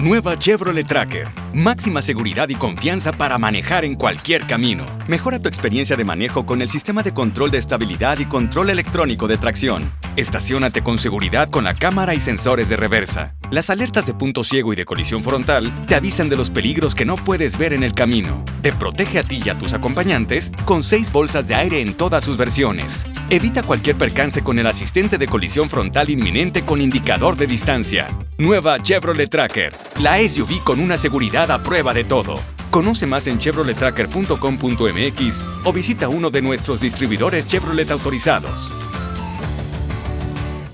Nueva Chevrolet Tracker. Máxima seguridad y confianza para manejar en cualquier camino. Mejora tu experiencia de manejo con el sistema de control de estabilidad y control electrónico de tracción. Estaciónate con seguridad con la cámara y sensores de reversa. Las alertas de punto ciego y de colisión frontal te avisan de los peligros que no puedes ver en el camino. Te protege a ti y a tus acompañantes con seis bolsas de aire en todas sus versiones. Evita cualquier percance con el asistente de colisión frontal inminente con indicador de distancia. Nueva Chevrolet Tracker. La SUV con una seguridad a prueba de todo. Conoce más en chevrolettracker.com.mx o visita uno de nuestros distribuidores Chevrolet autorizados.